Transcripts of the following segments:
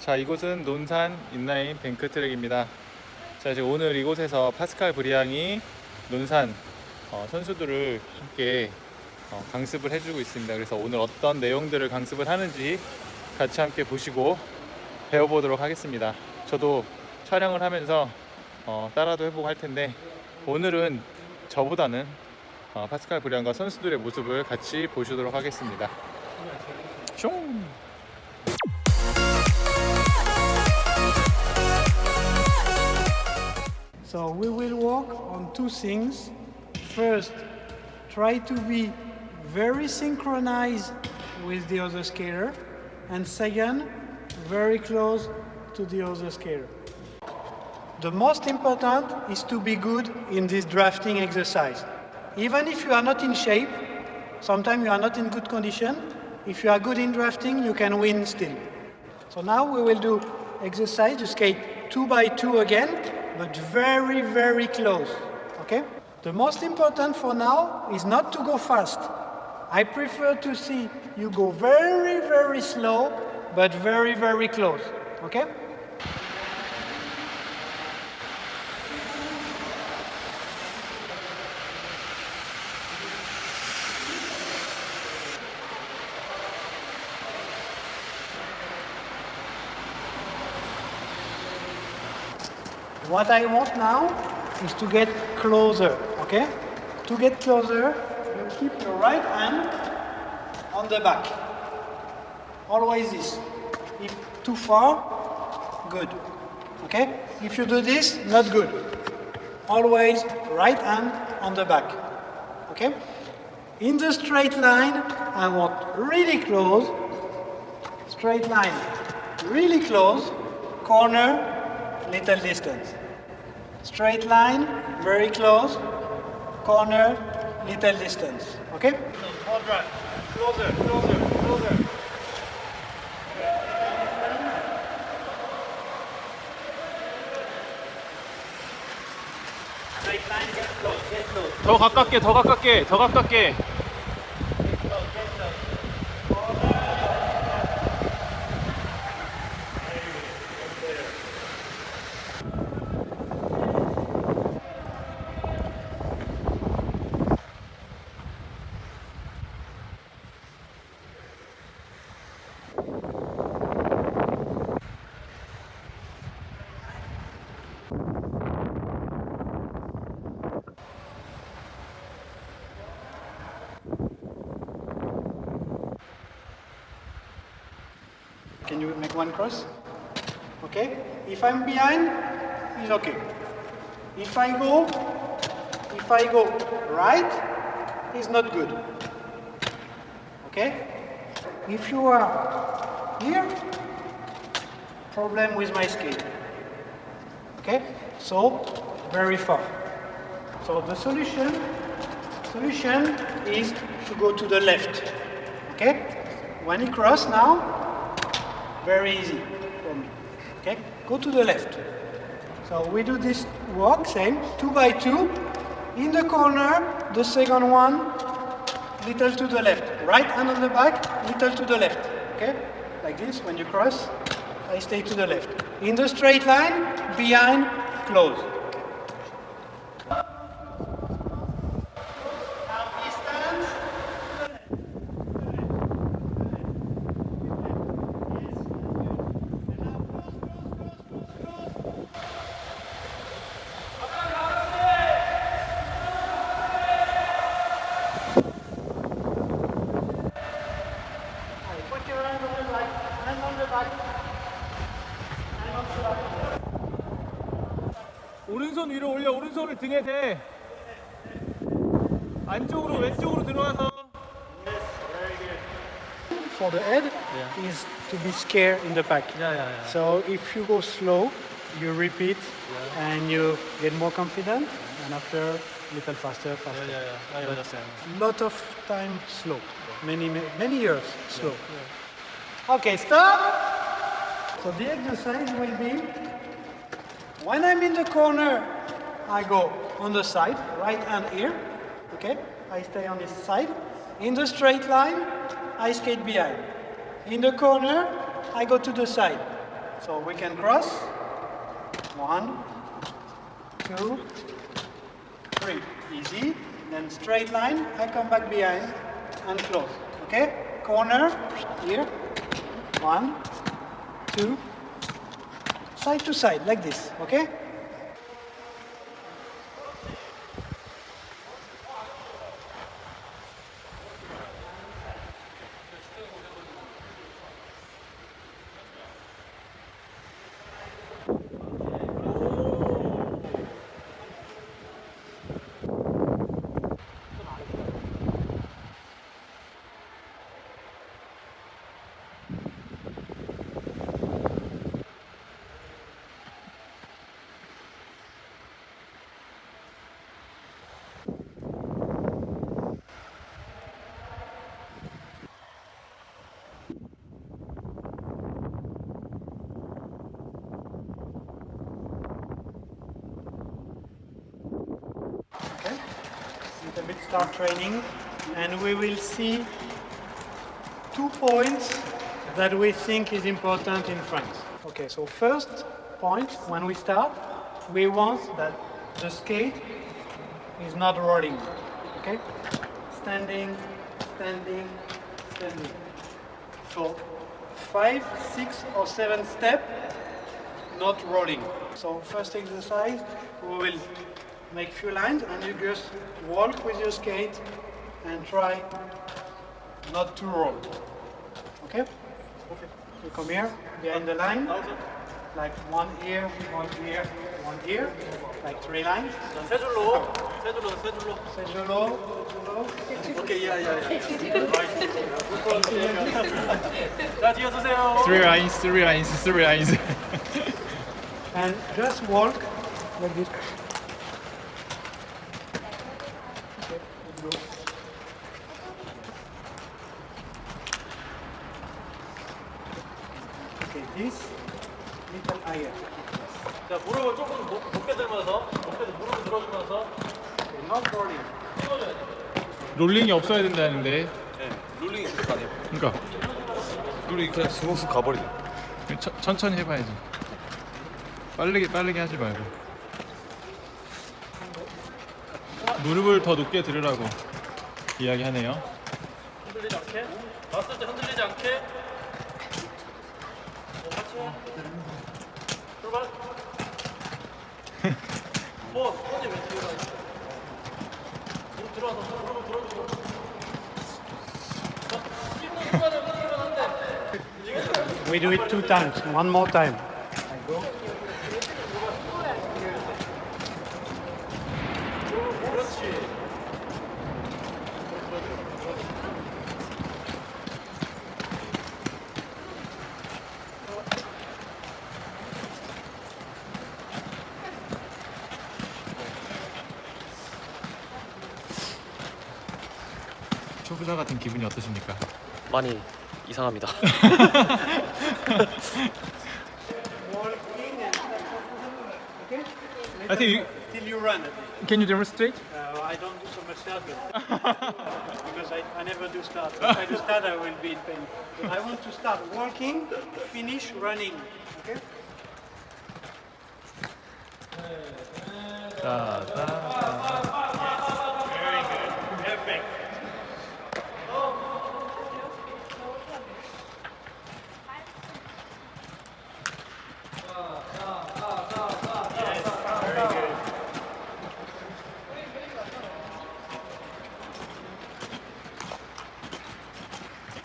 자 이곳은 논산 인라인 뱅크 트랙입니다. 자 이제 오늘 이곳에서 파스칼 브리앙이 논산 어, 선수들을 함께 어, 강습을 해주고 있습니다. 그래서 오늘 어떤 내용들을 강습을 하는지 같이 함께 보시고 배워보도록 하겠습니다. 저도 촬영을 하면서 어, 따라도 해보고 할 텐데 오늘은 저보다는 어, 파스칼 브리앙과 선수들의 모습을 같이 보시도록 하겠습니다. 숑 two things. First, try to be very synchronized with the other skater. And second, very close to the other skater. The most important is to be good in this drafting exercise. Even if you are not in shape, sometimes you are not in good condition, if you are good in drafting, you can win still. So now we will do exercise to skate two by two again, but very, very close. Okay? The most important for now is not to go fast. I prefer to see you go very, very slow, but very, very close. Okay? What I want now is to get closer, okay? To get closer, you keep your right hand on the back. Always this. If too far, good. Okay? If you do this, not good. Always right hand on the back. Okay? In the straight line, I want really close. Straight line, really close. Corner, little distance. Straight line, very close. Corner, little distance. Okay? All right. Closer, closer, closer. Straight line, get close, get close. 더 가깝게 더 가깝게 더 가깝게 one cross? Okay? If I'm behind, it's okay. If I go, if I go right, it's not good. Okay? If you are here, problem with my skate. Okay? So, very far. So the solution, solution is to go to the left. Okay? When you cross now, very easy for me. Okay, go to the left. So we do this walk, same, two by two. In the corner, the second one, little to the left. Right hand on the back, little to the left. Okay, like this, when you cross, I stay to the left. In the straight line, behind, close. 위로 올려 오른손을 등에 대 안쪽으로 왼쪽으로 들어와서 For the head is to be scared in the back. 야야야 So if you go slow, you repeat and you get more confident and after little faster, faster. 야야야 아 맞았어요 Lot of time slow. Many, many, many years slow. Okay, stop. So the exercise will be when I'm in the corner, I go on the side, right hand here. Okay, I stay on this side. In the straight line, I skate behind. In the corner, I go to the side. So we can cross. One, two, three. Easy. Then straight line. I come back behind and close. Okay? Corner. Here. One, two. Side to side, like this. Okay? Little bit start training, and we will see two points that we think is important in France. Okay, so first point, when we start, we want that the skate is not rolling. Okay? Standing, standing, standing. For five, six, or seven step, not rolling. So first exercise, we will make few lines and you just walk with your skate and try not to roll. Okay? Okay. You come here, behind the line, like one here, one here, one here, like three lines. Low, low, low. Low. Okay, yeah, yeah, yeah. three lines, three lines, three lines. and just walk like this. This little higher. 자, 무릎을 조금 높- 높게 들면서, 높게 무릎을 들어주면서 Okay, not rolling. 찍어줘야 돼. 롤링이 없어야 된다는데. 네, 롤링이 그렇게 안 해요. 그러니까 롤링이 그냥 스무스 가버리네. 천, 천천히 해봐야지. 빠르게 빠르게 하지 말고. 무릎을 더 높게 들으라고 이야기하네요. 흔들리지 않게. 봤을 때 흔들리지 않게. We do it two times. One more time. 초보자 같은 기분이 어떠십니까? 많이 이상합니다. I think you, Till you run. can you demonstrate? Uh, I don't do so much start because I, I never do start. If I do start, I will be in pain. But I want to start walking, finish running. Okay. 자, 자.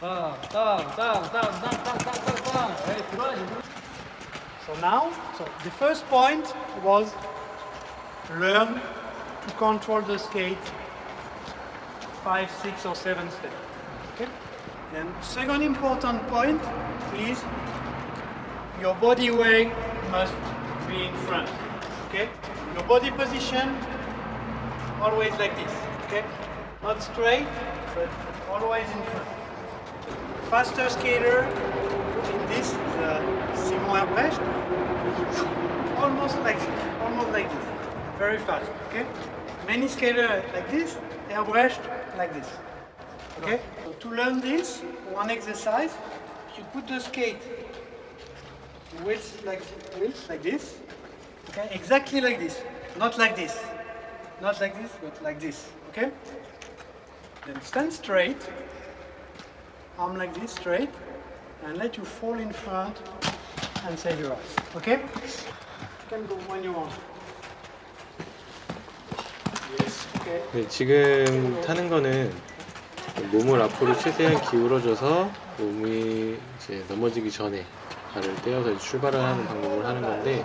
So now, so the first point was learn to control the skate five, six, or seven steps. Okay. Then second important point is your body weight must be in front. Okay. Your body position always like this. Okay. Not straight, but always in front. Faster skater in this is uh, Simon Herbrecht. Almost like almost like this. Very fast. Okay. Many skater like this. Herbrecht like this. Okay. So to learn this, one exercise, you put the skate wheels like wheels like this. Okay, exactly like this. Not like this. Not like this, but like this. Okay? Then stand straight. Arm like this, straight. And let you fall in front and save your eyes. Okay? You can go when you want. Yes. Okay. 네, 지금 타는 거는 몸을 앞으로 최대한 기울어줘서 몸이 이제 넘어지기 전에 발을 떼어서 출발을 하는 방법을 하는 건데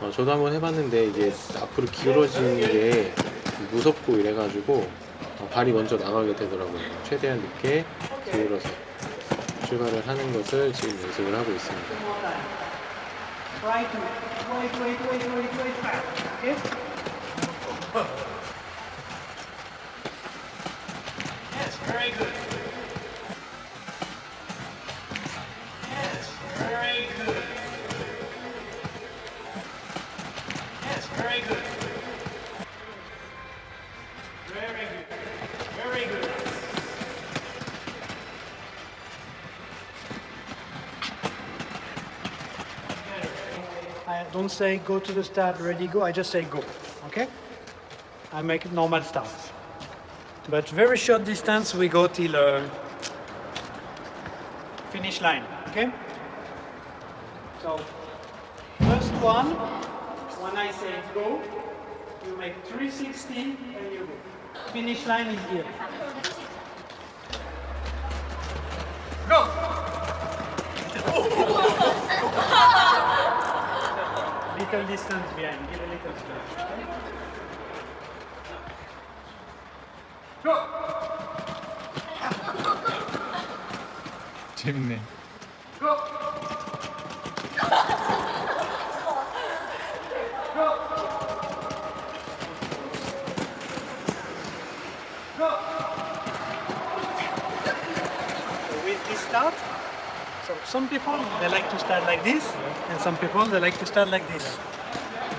어, 저도 한번 해봤는데 이게 앞으로 기울어지는 게 무섭고 이래가지고 어, 발이 먼저 나가게 되더라고요. 최대한 늦게 기울어서 출발을 하는 것을 지금 연습을 하고 있습니다. Don't say go to the start, ready, go. I just say go. Okay? I make normal start. But very short distance, we go till uh, finish line. Okay? So, first one, when I say go, you make 360 and you go. Finish line is here. Little distance behind, give a little space. Okay? 재밌네. So with this start, so some people, they like to start like this, and some people, they like to start like this.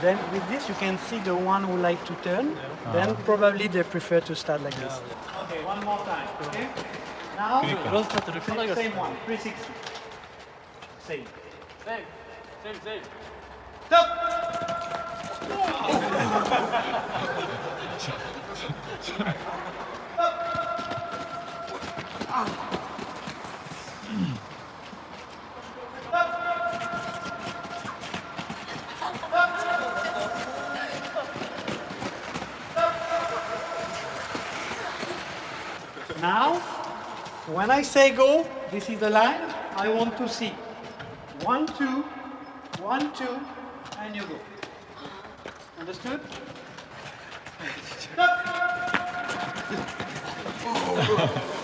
Then with this, you can see the one who like to turn, then probably they prefer to start like this. Okay, one more time, okay? Now, same, same one, 360. Same. Same, same, same. Stop! Oh. I say go, this is the line I want to see. One, two, one, two, and you go. Understood? Allez,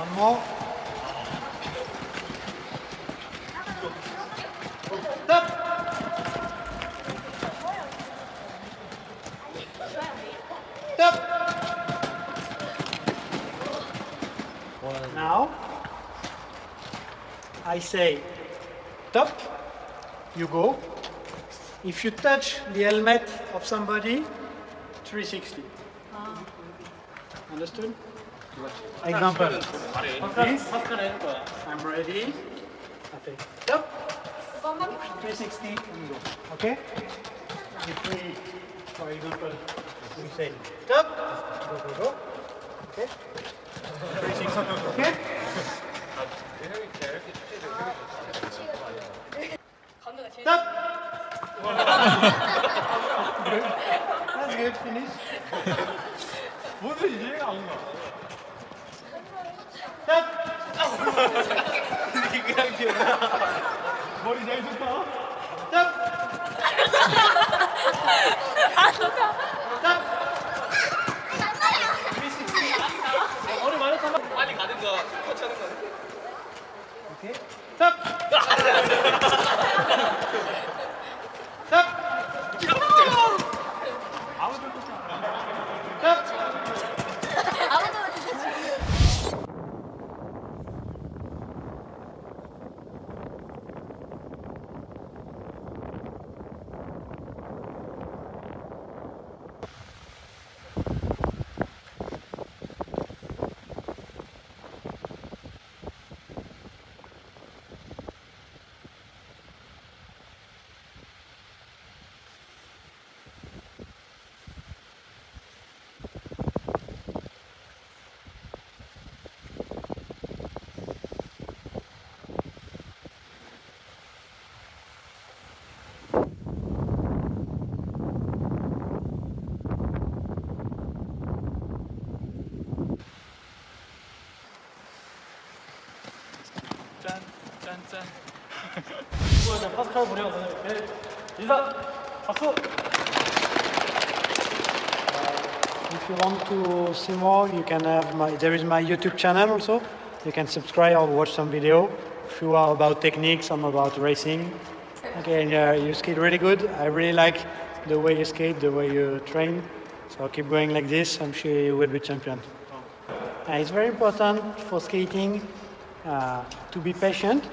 one more. Stop. Up. Now, I say top, you go. If you touch the helmet of somebody, 360. Understood? Example. I'm ready. Okay. Yep. 360. Okay? If we, for example, we say stop, go, go, go. Okay? 360. Okay? Stop. good. That's good. Finish. 뭐든 이해가 안 가. Stop. 그냥 기억나. 머리 잘 좋다. 많이 타면 빨리 가든가 똑같이 하는 거 아니야? Stop. Stop. 짠. 이거 파스칼 보리랑 선생님 인사 박수 If you want to see more, you can have my, there is my YouTube channel also. You can subscribe or watch some video. If you are about techniques, some about racing. Okay, and uh, you skate really good. I really like the way you skate, the way you train. So keep going like this. I'm sure you will be champion. Uh, it's very important for skating uh, to be patient.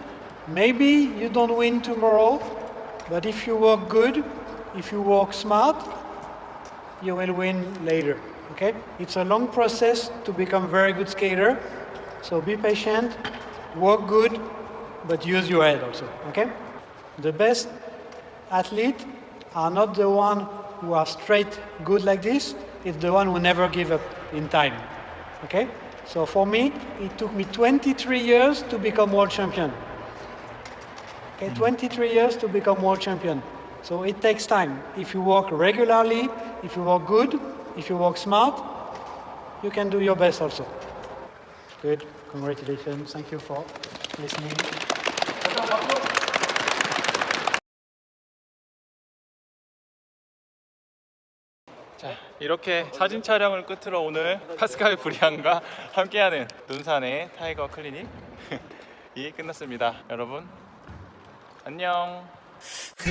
Maybe you don't win tomorrow, but if you work good, if you work smart, you will win later. Okay? It's a long process to become very good skater. So be patient, work good, but use your head also. Okay? The best athlete are not the one who are straight good like this. It's the one who never give up in time. Okay? So for me, it took me 23 years to become world champion. Okay, 23 years to become world champion. So it takes time. If you work regularly, if you work good, if you work smart, you can do your best also. Good, congratulations. Thank you for listening. 자 이렇게 사진 촬영을 끝으로 오늘 파스칼 브리앙과 함께하는 눈산의 타이거 클리닉이 끝났습니다 여러분 안녕. 그